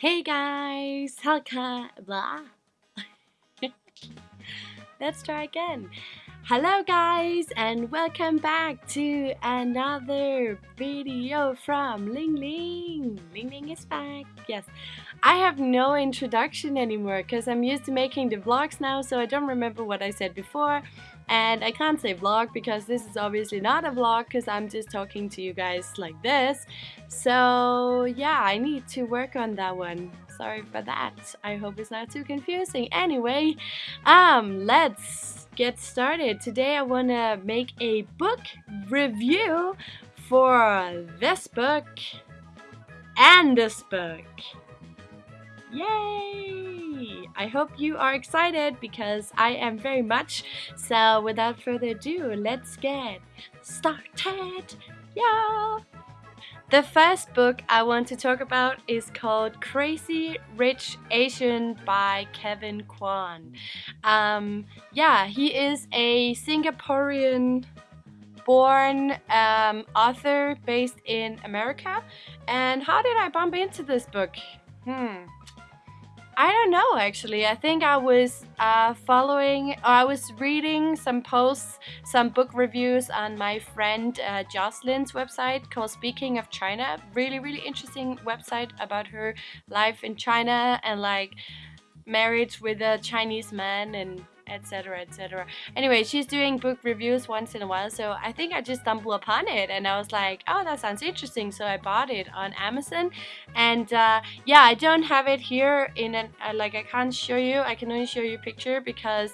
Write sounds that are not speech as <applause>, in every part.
Hey guys, Helka, blah. <laughs> Let's try again. Hello guys and welcome back to another video from Ling Ling. Ling Ling is back. Yes, I have no introduction anymore because I'm used to making the vlogs now so I don't remember what I said before and I can't say vlog because this is obviously not a vlog because I'm just talking to you guys like this. So yeah I need to work on that one. Sorry for that. I hope it's not too confusing. Anyway um let's get started. Today I want to make a book review for this book and this book. Yay! I hope you are excited because I am very much. So without further ado, let's get started. Yeah! The first book I want to talk about is called Crazy Rich Asian by Kevin Kwan. Um, yeah, he is a Singaporean born um, author based in America. And how did I bump into this book? Hmm. I don't know actually. I think I was uh, following, or I was reading some posts, some book reviews on my friend uh, Jocelyn's website called Speaking of China. Really, really interesting website about her life in China and like marriage with a Chinese man and etc etc anyway she's doing book reviews once in a while so I think I just stumbled upon it and I was like oh that sounds interesting so I bought it on Amazon. And uh, yeah I don't have it here in an uh, like I can't show you I can only show you a picture because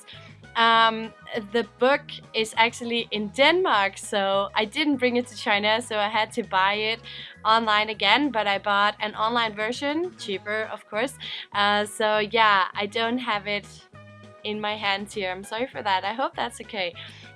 um, the book is actually in Denmark so I didn't bring it to China so I had to buy it online again but I bought an online version cheaper of course. Uh, so yeah I don't have it in my hands here. I'm sorry for that. I hope that's okay.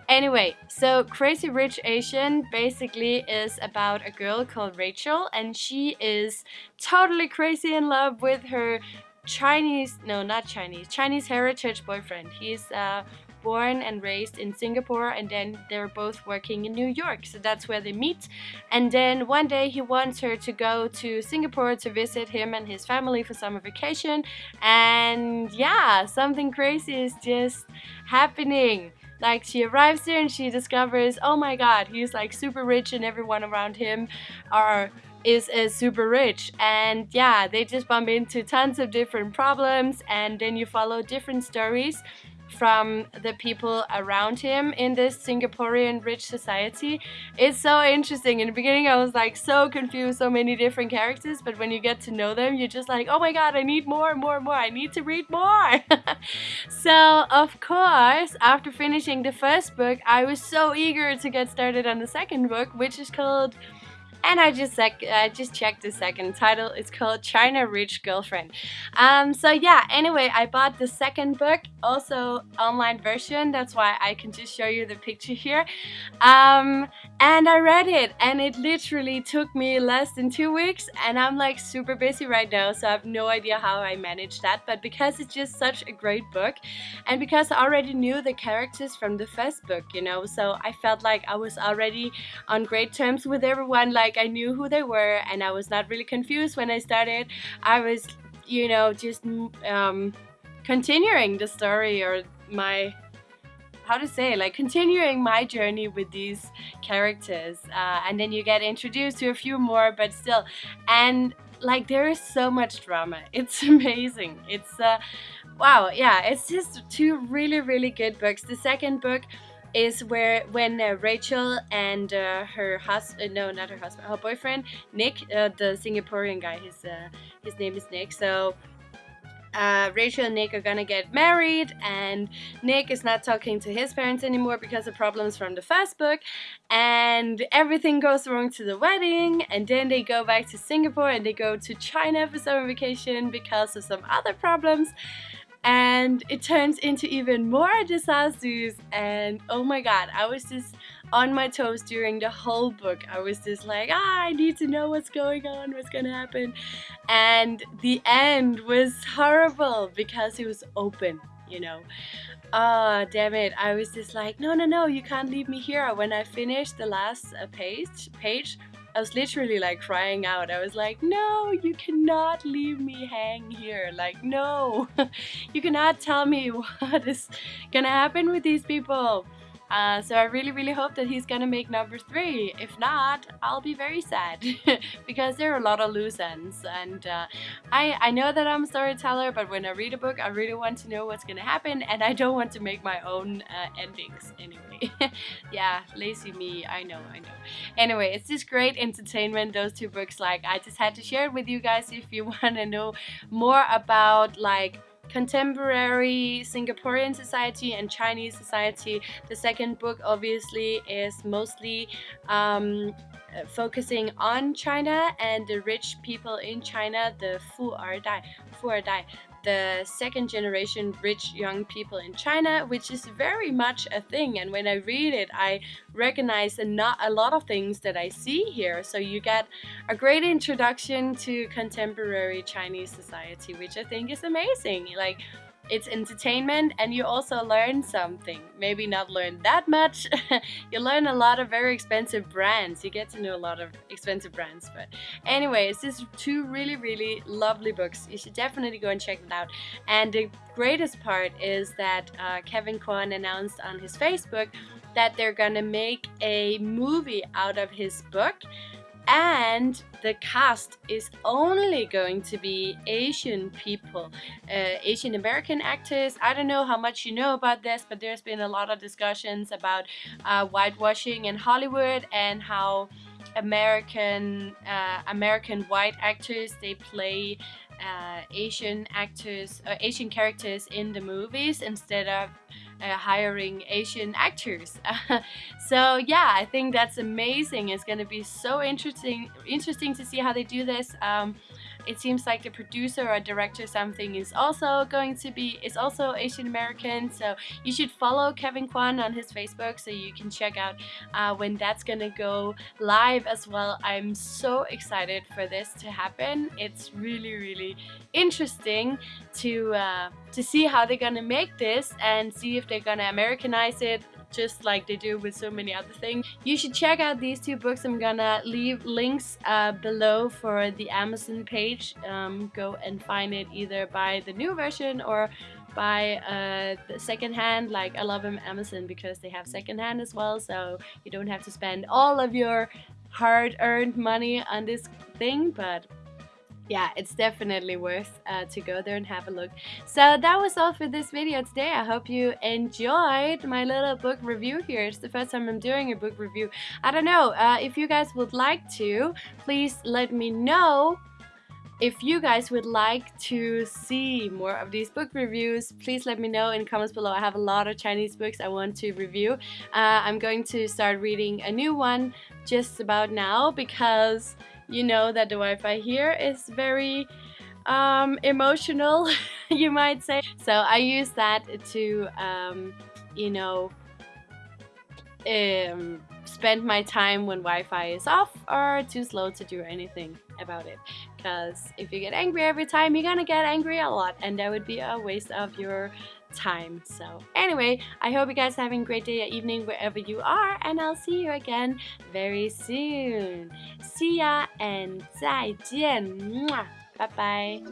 Anyway, so Crazy Rich Asian basically is about a girl called Rachel and she is totally crazy in love with her Chinese, no not Chinese, Chinese heritage boyfriend. He's uh, born and raised in Singapore and then they're both working in New York. So that's where they meet. And then one day he wants her to go to Singapore to visit him and his family for summer vacation. And yeah something crazy is just happening. Like she arrives there and she discovers oh my god he's like super rich and everyone around him are is, is super rich. And yeah they just bump into tons of different problems. And then you follow different stories from the people around him in this Singaporean rich society. It's so interesting. In the beginning I was like so confused, so many different characters, but when you get to know them, you're just like, oh my god, I need more, more, more. I need to read more. <laughs> so of course, after finishing the first book, I was so eager to get started on the second book, which is called and I just sec I just checked the second title. It's called China Rich Girlfriend. Um, so yeah, anyway, I bought the second book, also online version. That's why I can just show you the picture here. Um, and I read it, and it literally took me less than two weeks. And I'm like super busy right now, so I have no idea how I managed that. But because it's just such a great book, and because I already knew the characters from the first book, you know, so I felt like I was already on great terms with everyone. Like I knew who they were and I was not really confused when I started. I was, you know, just um, continuing the story or my how to say like continuing my journey with these characters uh, and then you get introduced to a few more but still and like there is so much drama <laughs> it's amazing it's uh wow yeah it's just two really really good books the second book is where when uh, Rachel and uh, her husband, uh, no, not her husband, her boyfriend Nick, uh, the Singaporean guy, his uh, his name is Nick. So uh, Rachel and Nick are gonna get married, and Nick is not talking to his parents anymore because of problems from the first book, and everything goes wrong to the wedding, and then they go back to Singapore and they go to China for summer vacation because of some other problems and it turns into even more disasters. And oh my god I was just on my toes during the whole book. I was just like ah I need to know what's going on what's gonna happen. And the end was horrible because it was open you know? Oh damn it. I was just like no no no you can't leave me here. When I finished the last uh, page page I was literally like crying out. I was like, no, you cannot leave me hang here. Like, no, <laughs> you cannot tell me <laughs> what is gonna happen with these people. Uh, so I really, really hope that he's gonna make number three. If not, I'll be very sad <laughs> because there are a lot of loose ends. And uh, I, I know that I'm a storyteller, but when I read a book, I really want to know what's gonna happen, and I don't want to make my own uh, endings anyway. <laughs> yeah, lazy me. I know, I know. Anyway, it's just great entertainment. Those two books, like I just had to share it with you guys if you <laughs> want to know more about like contemporary Singaporean society and Chinese society. The second book obviously is mostly um, focusing on China and the rich people in China, the Fu Dai, Fu Er Dai, the second generation rich young people in China, which is very much a thing. And when I read it, I recognize a, not a lot of things that I see here. So you get a great introduction to contemporary Chinese society, which I think is amazing. Like it's entertainment and you also learn something. Maybe not learn that much. <laughs> you learn a lot of very expensive brands. You get to know a lot of expensive brands. But anyways, these two really, really lovely books. You should definitely go and check them out. And the greatest part is that uh, Kevin Kwan announced on his Facebook that they're gonna make a movie out of his book and the cast is only going to be Asian people, uh, Asian American actors. I don't know how much you know about this, but there's been a lot of discussions about uh, whitewashing in Hollywood and how American uh, American white actors they play uh, Asian actors, uh, Asian characters in the movies instead of uh, hiring Asian actors. <laughs> so yeah, I think that's amazing. It's gonna be so interesting, interesting to see how they do this. Um, it seems like the producer or director something is also going to be is also Asian American so you should follow Kevin Kwan on his Facebook so you can check out uh, when that's gonna go live as well. I'm so excited for this to happen. It's really really interesting to uh, to see how they're gonna make this and see if they're gonna Americanize it just like they do with so many other things. You should check out these two books. I'm gonna leave links uh, below for the Amazon page. Um, go and find it either by the new version or by uh, secondhand. Like I love Amazon because they have secondhand as well, so you don't have to spend all of your hard-earned money on this thing. But yeah, it's definitely worth uh, to go there and have a look. So that was all for this video today. I hope you enjoyed my little book review here. It's the first time I'm doing a book review. I don't know, uh, if you guys would like to, please let me know if you guys would like to see more of these book reviews, please let me know in comments below. I have a lot of Chinese books I want to review. Uh, I'm going to start reading a new one just about now because you know that the Wi-Fi here is very um, emotional, <laughs> you might say. So I use that to, um, you know, um, spend my time when Wi-Fi is off or too slow to do anything about it. Because if you get angry every time, you're gonna get angry a lot and that would be a waste of your time. So anyway, I hope you guys are having a great day or evening wherever you are and I'll see you again very soon. See ya and 再见. Bye bye.